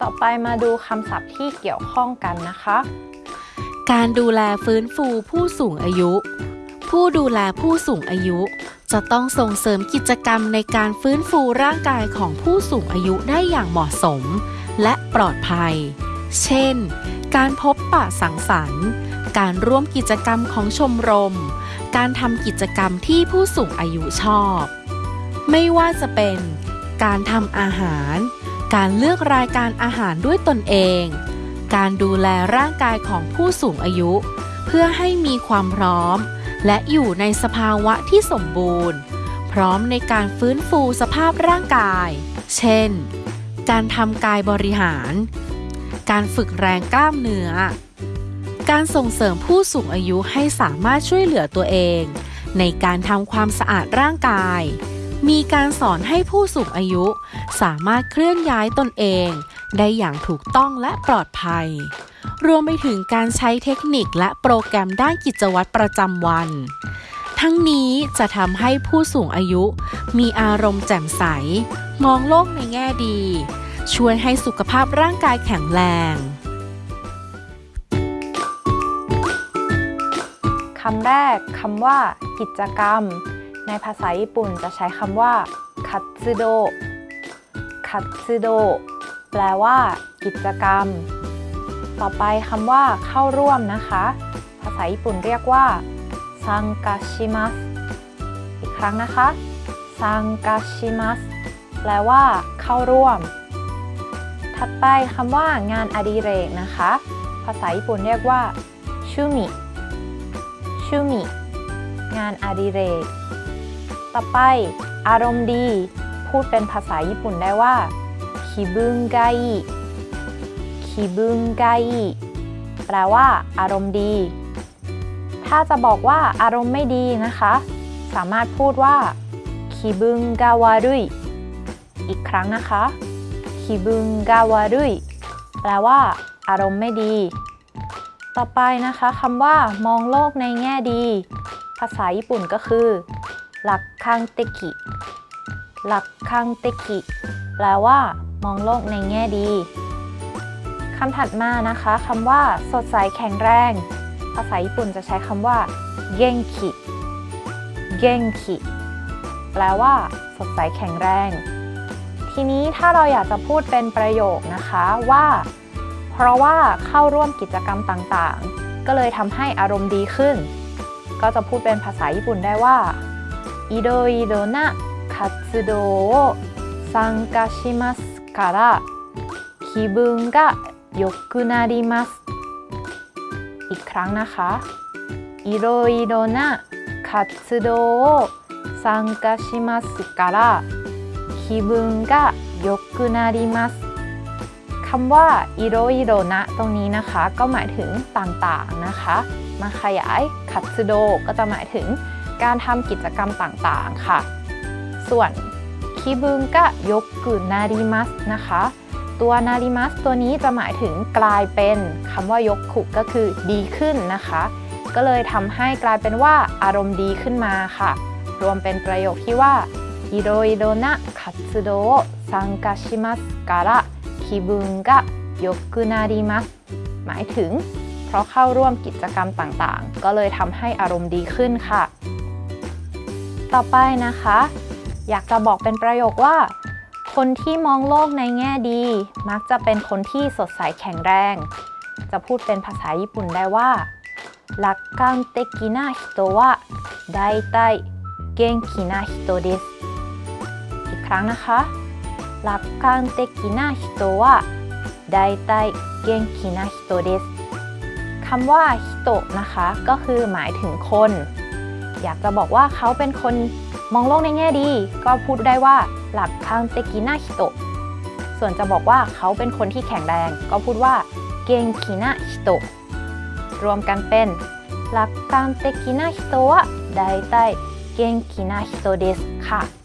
ต่อไปมาดูคำศัพท์ที่เกี่ยวข้องกันนะคะ การดูแลฟื้นฟูผู้สูงอายุ ผู้ดูแลผู้สูงอายุ จะต้องส่งเสริมกิจกรรมในการฟื้นฟูร่างกายของผู้สูงอายุได้อย่างเหมาะสม และปลอดภัย เช่น การพบปะสังสรรค์ การร่วมกิจกรรมของชมรม การทำกิจกรรมที่ผู้สูงอายุชอบ ไม่ว่าจะเป็น การทำอาหาร การเลือกรายการอาหารด้วยตนเอง การดูแลร่างกายของผู้สูงอายุ เพื่อให้มีความพร้อม และอยู่ในสภาวะที่สมบูรณ์ พร้อมในการฟื้นฟูสภาพร่างกาย เช่น การทำกายบริหาร การฝึกแรงกล้ามเนื้อ การส่งเสริมผู้สูงอายุให้สามารถช่วยเหลือตัวเอง ในการทำความสะอาดร่างกาย มีการสอนให้ผู้สูงอายุ สามารถเคลื่อนย้ายตนเอง ได้อย่างถูกต้องและปลอดภัย รวมไปถึงการใช้เทคนิคและโปรแกรมด้านกิจวัตรประจำวัน ทั้งนี้จะทำให้ผู้สูงอายุ มีอารมณ์แจ่มใส มองโลกในแง่ดี ช่วยให้สุขภาพร่างกายแข็งแรงคำแรกคำว่า กิจกรรม ในภาษาญี่ปุ่นจะใช้คำว่าคัตสึโดคัตสึโดแปลว่า กิจกรรม ต่อไปคำว่าเข้าร่วมนะคะ ภาษาญี่ปุ่นเรียกว่าซังกาชิมัสอีกครั้งนะคะซังกาชิมัสแปลว่า เข้าร่วม ถัดไปคำว่างานอดิเรกนะคะ ภาษาญี่ปุ่นเรียกว่าชูมิชูมิงานอดิเรก ต่อไป อารมณ์ดี พูดเป็นภาษาญี่ปุ่นได้ว่าคิบุนไกคิบุนไกแปลว่า อารมณ์ดี ถ้าจะบอกว่าอารมณ์ไม่ดีนะคะ สามารถพูดว่าคิบุนกาวารุยอีกครั้งนะคะคิบุนกาวารุยแปลว่า อารมณ์ไม่ดี ต่อไปนะคะคำว่ามองโลกในแง่ดี ภาษาญี่ปุ่นก็คือ ลักคังเตกิหลักคังเตกิแปลว่า มองโลกในแง่ดีคำถัดมานะคะคำว่าสดใสแข็งแรง ภาษาญี่ปุ่นจะใช้คำว่าเกงคิเกงคิแปลว่า สดใสแข็งแรง ทีนี้ถ้าเราอยากจะพูดเป็นประโยคนะคะว่า เพราะว่าเข้าร่วมกิจกรรมต่างๆ ก็เลยทำให้อารมณ์ดีขึ้น ก็จะพูดเป็นภาษาญี่ปุ่นได้ว่า いろいろな活動を参加しますから気分が良くなりますอีกครั้งนะคะいろいろな活動を参加しますから気分が良くなりますคำว่าอิโรอิโรนะตรงนี้นะคะ ก็หมายถึงต่างๆนะคะ มาขยายคัตสึโดก็จะหมายถึง การทำกิจกรรมต่างๆค่ะ ส่วนคิบุนก็ยกกุนาริมัสนะคะ ตัวนาริมัสตัวนี้จะหมายถึงกลายเป็นคำว่ายกขุก็คือดีขึ้นนะคะ ก็เลยทำให้กลายเป็นว่าอารมณ์ดีขึ้นมาค่ะ รวมเป็นประโยคที่ว่าอิโรอิโรนะคัตสึโดซังกาชิมัสการะ気分が良くなりますหมายถึง เพราะเข้าร่วมกิจกรรมต่างๆ ก็เลยทำให้อารมณ์ดีขึ้นค่ะ ต่อไปนะคะ อยากจะบอกเป็นประโยคว่า คนที่มองโลกในแง่ดี มักจะเป็นคนที่สดใสแข็งแรง จะพูดเป็นภาษาญี่ปุ่นได้ว่า楽観的な人はだいたい元気な人ですอีกครั้งนะคะ楽観的な人はだいたい元気な人ですคำว่าฮิโตะนะคะ ก็คือหมายถึงคน อยากจะบอกว่าเขาเป็นคนมองโลกในแง่ดี ก็พูดได้ว่า楽観的な人ส่วนจะบอกว่าเขาเป็นคนที่แข็งแรง ก็พูดว่า元気な人รวมกันเป็น楽観的な人は大体元気な人ですค่ะ